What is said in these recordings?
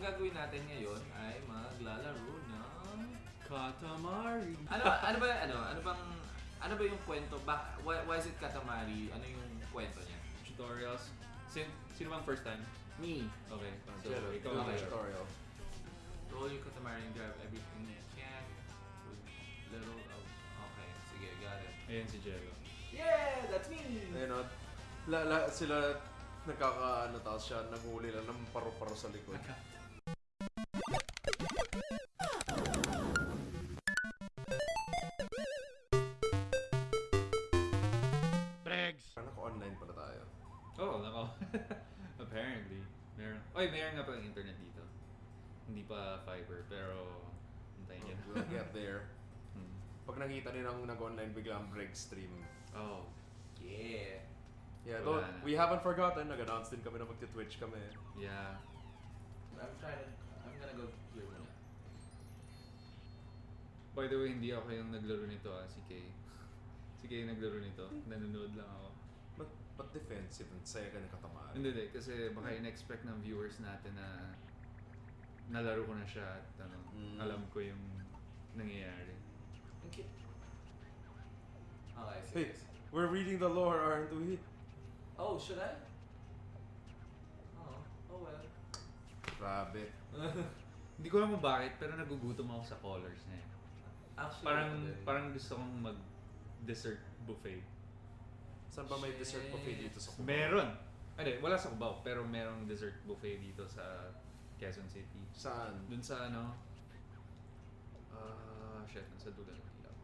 ang gagawin natin ngayon ay maglalaro ng... Katamari. Ano, ano ba, ano, ano bang, ano ba yung kwento? Bak, why, why is it Katamari? Ano yung kwento niya? Tutorials. Sin sino bang first time? Me. Okay. So, Jello, ikaw okay. tutorial. Roll your Katamari and grab everything you can with little of... Okay, sige, got it. Ayan si Jello. Yeah, that's me! Ayun o. La, la, sila nagkakaano tapos siya naghuli lang ng paru-paro sa likod. Apparently. Meron. Oy, meron nga palang internet dito. Hindi pa fiber, pero hintayin niyo. We'll get there. Hmm. Pag nakita nilang nag-online bigla ang break stream. Oh. Yeah. Yeah, Wala though, na. we haven't forgotten. Nag-announce din kami na magti-twitch kami. Yeah. I'm trying to, I'm gonna go here muna. By the way, hindi ako yung naglaro nito ah, si Kay. Si Kay yung naglaro nito. Nanonood lang ako. But, but defensive and saya ka katamaan. Hindi, hindi. Kasi baka in-expect ng viewers natin na nalaro ko na siya at ano, Mm. alam ko yung nangyayari. Ang cute. Okay. Hey, we're reading the lore, aren't we? Oh, should I? Oh, oh well. Grabe. Hindi ko alam kung bakit, pero nagugutom ako sa colors na yun. Actually, Parang, din. parang gusto kong mag dessert buffet. Saan ba may dessert buffet dito sa Cubao? Meron! Hindi, wala sa Cubao, pero merong dessert buffet dito sa Quezon City. Saan? Dun sa ano, ah, shit, nasa dulo ng ilaw.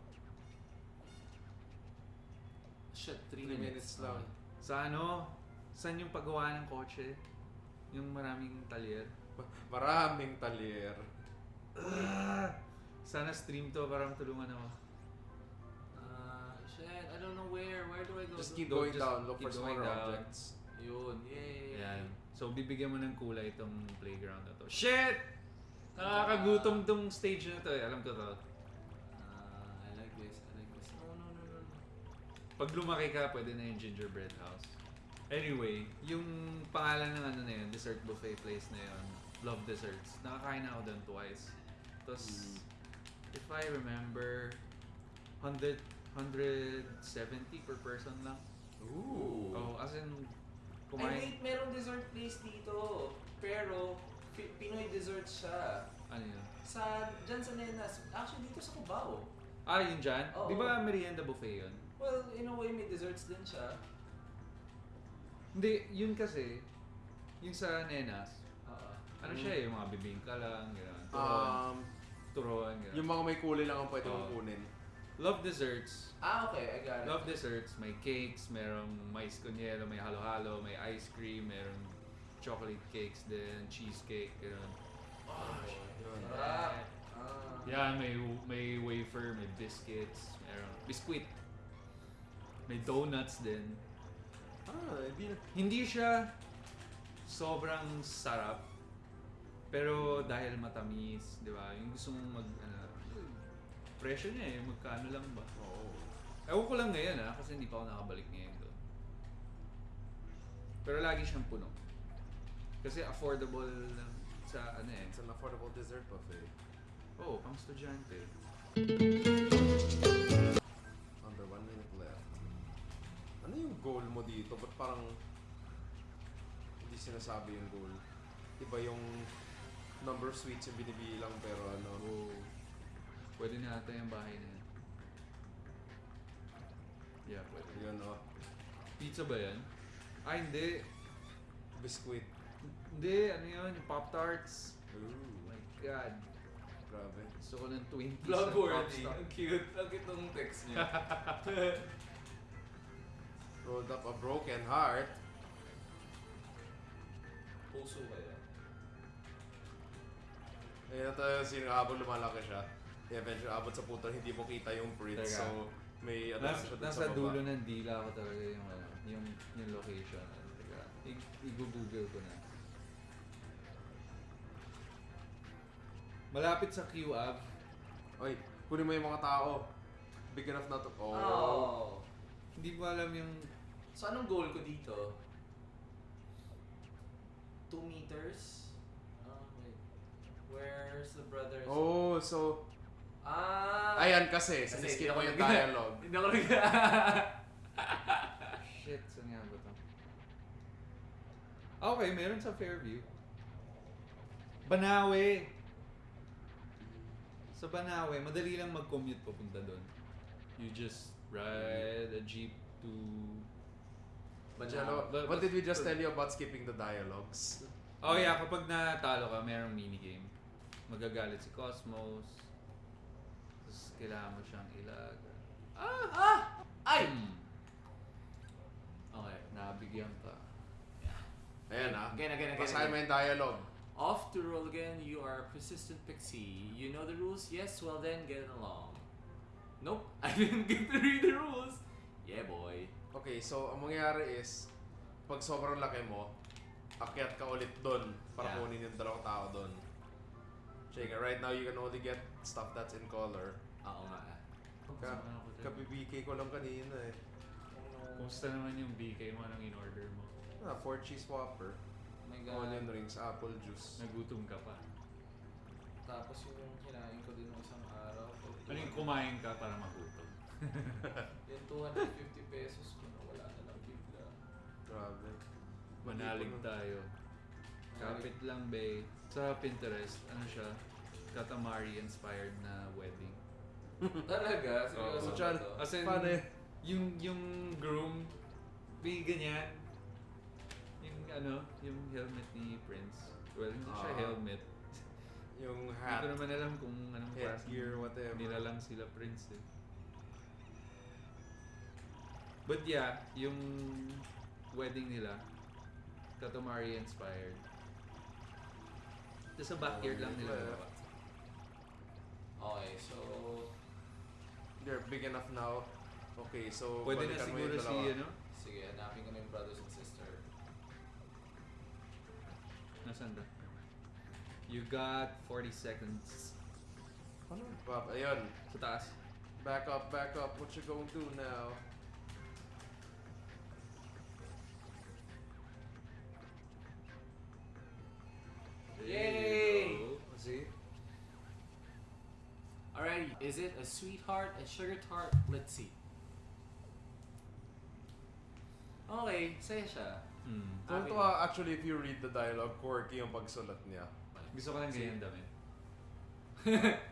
Shit, 3 Three minutes. minutes lang. Sa ano, saan yung paggawa ng kotse? Yung maraming talyer. Ma- Maraming talyer. Ah, sana stream to para matulungan ako. Don't know where. Where do I go? Just keep Go- going just down, look for smaller objects. Yun, yay. Ayan. So, bibigyan mo ng kulay itong playground na to. Shit! Nakakagutom tong stage na to eh. Alam ko to. Uh, I like this, I like this. No, no, no, no, no. Pag lumaki ka, pwede na yung gingerbread house. Anyway, yung pangalan ng ano na yun, dessert buffet place na yun, Love Desserts. Nakakain na ako doon twice. Tapos, Mm. if I remember, 100, 170 per person lang. Ooh. Oh, as in, Ay, kumain. wait, merong dessert place dito. Pero, Fi- Pinoy dessert siya. Ano yun? Sa, dyan sa Nenas. Actually, dito sa Cubao. Ah, yun dyan? Oo. Di ba merienda buffet yun? Well, in a way, may desserts din siya. Hindi, yun kasi, yung sa Nenas, Oo. ano Mm. siya eh, yung mga bibingka lang, gano'n. Turon, Um, turon, gano'n. yung mga may kulay lang ang pwede mong Oo. kunin. Love desserts. Ah, okay, I got it. Love desserts. May cakes, merong mais hielo, may halo-halo, may ice cream, merong chocolate cakes din, cheesecake, gano'n. Oh, Yun. Ah. Yan, may, may wafer, may biscuits, merong biscuit. May donuts din. Ah, hindi na. Hindi siya sobrang sarap. Pero dahil matamis, di ba? Yung gusto mong mag, ano, presyo niya eh, magkano lang ba? Oo. Ewan ko lang ngayon ah, kasi hindi pa ako nakabalik ngayon doon. Pero lagi siyang puno. Kasi affordable lang sa ano eh. It's an affordable dessert buffet. Oo, oh, pang estudyante. Under one minute left. Ano yung goal mo dito? Ba't parang hindi sinasabi yung goal? Iba yung number of sweets yung binibilang pero ano. Oo. Pwede na ata yung bahay na yan. Yeah, pwede. Yun oh. Pizza ba yan? Ah, hindi. Biscuit. Hindi, ano yun? Yung Pop-Tarts. Ooh. Oh my God. Grabe. Gusto ko ng Twinkies Vlog-worthy. na Ang cute. Ang cute text niya. Rolled up a broken heart. Puso kaya. Ayun na tayo sino habang lumalaki siya. Eventually, abot sa puto, hindi mo kita yung print. Teka. So, may ano Nas, siya dun nasa sa baba. dulo ng dila ko talaga yung, ano, yung, yung location. Ano, teka, i- i-google ko na. Malapit sa QAV. Oy, kunin mo yung mga tao. Big enough na to. Oh. Oh. Hindi ko alam yung... So, anong goal ko dito? 2 meters? Ah, wait. Where's the brothers? Oh, so... Ah! Ayan kasi, Kasi siniskin hindi ko ako yung dialogue. Hindi ako nag... Shit, saan nga ba to? Okay, meron sa Fairview. Banawe! Sa Banawe, madali lang mag-commute papunta doon. You just ride a jeep to... Chalo, But- what did we just but- tell you about skipping the dialogues? Oh yeah, kapag natalo ka, merong minigame. Magagalit si Cosmos. Kailangan mo siyang ilaga. ah! Ah! Ay! Hmm, Okay. nabigyan ka. Ayan ah. Again, again, again. Basahin mo again. yung dialogue. Off to roll again, you are a persistent pixie. You know the rules? Yes, well then, get along. Nope, I didn't get to read the rules. Yeah, boy. Okay, so ang mangyayari is, pag sobrang laki mo, akyat ka ulit doon para Yeah. kunin yung dalawang tao doon. Check it. Right now, you can only get stuff that's in color. Oo nga. Ka, kabibigay ko lang kanina eh. Kumusta naman yung BK mo anong in-order mo? Ah, four cheese whopper, Oh my God. onion rings, apple juice. Nagutom ka pa. Tapos yung kinain ko din ng isang araw. Ano yung kumain ka para magutom? Yung 250 pesos ko na wala na lang bigla. Grabe. Manalig tayo. Kapit lang, be. Sa Pinterest, ano siya? Katamari inspired na wedding. Talaga? Seryoso Oo. ba Chan, to? As in, Paano yung, yung groom, may ganyan. Yung ano, yung helmet ni Prince. Well, hindi siya Ah. helmet. Yung Hindi hat, ko naman alam kung anong headgear, whatever. Nila lang sila Prince eh. But yeah, yung wedding nila, Katamari inspired. Tapos sa backyard lang nila ginawa. Okay, so... They're big enough now. Okay, so Pwede na balikan mo siguro yung si dalawa. ano? Sige, hanapin ko na yung brothers and sister. Nasaan ba? You got 40 seconds. Ano? Bob, ayun. Sa taas. Back up, back up. What you gonna do now? Is it a sweetheart, a sugar tart? Let's see. Okay, saya siya. Hmm. Tuwa actually if you read the dialogue, quirky yung pagsulat niya. Gusto ko lang ganyan dami.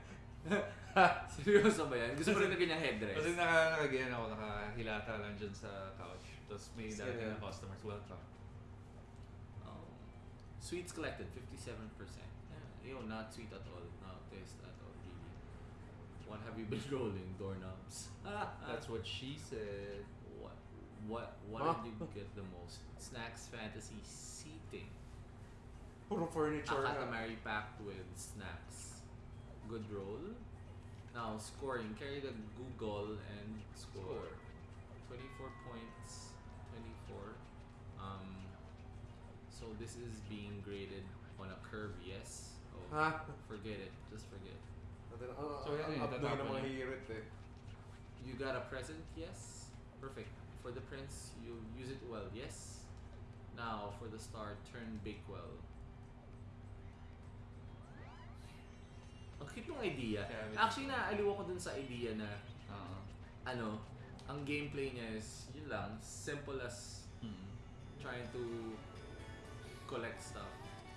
Seryoso ba yan? Gusto mo rin na ganyang headdress? Kasi naka, nakaganyan ako, nakahilata lang dyan sa couch. Tapos may Sige. darating na customers, welcome. Oh. Sweets collected, 57%. Yeah, yo, not sweet at all. Not taste at all, really. What have you been rolling? Doorknobs. That's what she said. What? What? What Huh? did you get the most? Snacks Fantasy Seating. Puro furniture A na. Katamari packed with snacks. Good roll. Now, scoring. Carry the Google and score. 24 points. 24. Um, so this is being graded on a curve, yes? Oh, Ha? forget it. Just forget. Natin, uh, So, yan upload tatapon ng mga niya. hirit eh. You got a present? Yes. Perfect. For the prince, you use it well. Yes. Now, for the star, turn Bakewell. Ang cute ng idea. Actually, naaliw ako dun sa idea na, Oo. ano, ang gameplay niya is, yun lang, simple as Hmm. trying to collect stuff.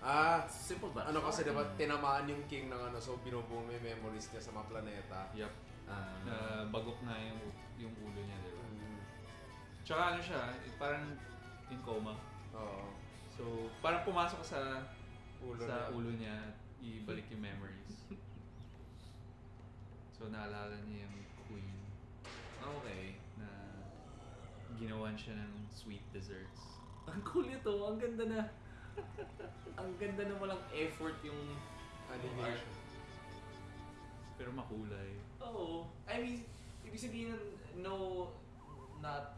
Ah, Simple ba? ano kasi diba, tinamaan yung king ng ano, so binubuo mo yung memories niya sa mga planeta. Yup. Ah, Na bagok na yung, yung ulo niya, di ba? Mm, Tsaka ano siya, eh, parang in coma. Oo. So, parang pumasok sa Ulo sa niya. ulo niya at ibalik yung memories. so, naalala niya yung queen okay. na ginawan siya ng sweet desserts. Ang cool nito. Ang ganda na. Ang ganda na walang effort yung Animation. Pero makulay. Oo. I mean, ibig sabihin ng no, not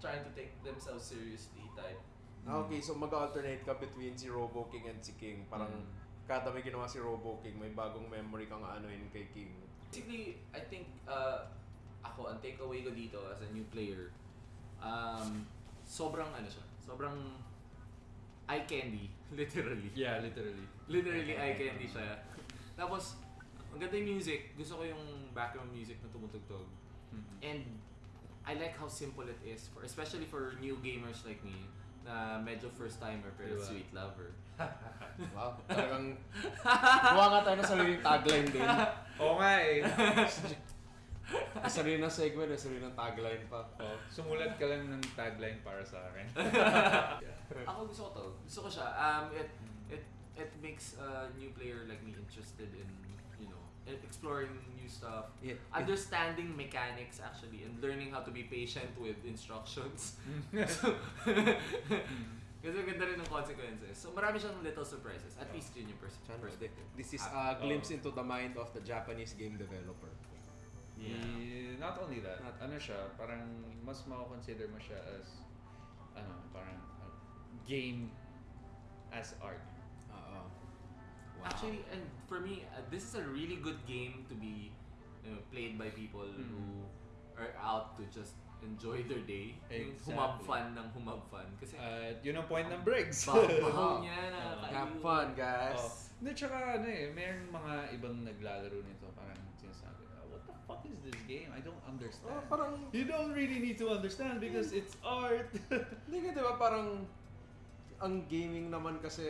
trying to take themselves seriously type. Ah, okay, so mag-alternate ka between si Robo King and si King. Parang Mm. kada may ginawa si Robo King, may bagong memory kang anuin kay King. Basically, I think, uh, ako, ang takeaway ko dito as a new player, um, sobrang ano siya, sobrang eye candy. Literally. Yeah, literally. Literally eye candy siya. Tapos, ang ganda yung music. Gusto ko yung background music na tumutugtog. Mhm. And I like how simple it is for especially for new gamers like me na medyo first timer pero Diba? sweet lover. Wow. Talagang gawa nga tayo ng sariling tagline din. Oo nga eh. Sarili ng segment, sarili ng tagline pa. Oh, sumulat ka lang ng tagline para sa akin. Ako gusto ko to. Gusto ko siya. Um, it it it makes a new player like me interested in you know in exploring new stuff, Yeah. understanding mechanics actually, and learning how to be patient with instructions. Kasi ang ganda rin ng consequences. So marami siyang little surprises. At least yun yung pers- perspective. This is a glimpse Oh. into the mind of the Japanese game developer. Yeah. Eh, not only that, Not- ano siya, parang mas mako-consider mo siya as ano, parang uh, game as art. Oo. Actually, and for me, uh, this is a really good game to be you know, played by people Mhm. who are out to just enjoy their day. Exactly. humab fun ng humab fun. Kasi At yun ang point ng Briggs. babaw niya na Oo. have fun, guys. Oh. Hindi, tsaka ano eh, mayroong mga ibang naglalaro nito, parang sinasabi, "Ah, what the fuck is this game? I don't understand. Oh, parang, you don't really need to understand because it's art. hindi ka diba parang, ang gaming naman kasi,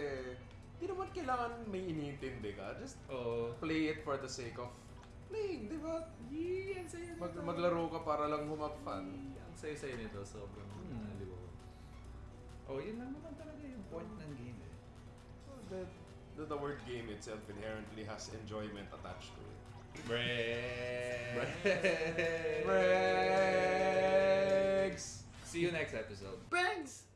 di naman kailangan may iniintindi ka. Just oh, play it for the sake of playing, di ba? Yee, ang saya Mag, nito. maglaro ka para lang humap fun. Yee, Ang saya-saya nito. Sobrang Hmm. aliw. oh, yun lang naman talaga yung point ng game eh. The, the, the word game itself inherently has enjoyment attached to it. Bregs. Bregs! See you next episode. Bangs!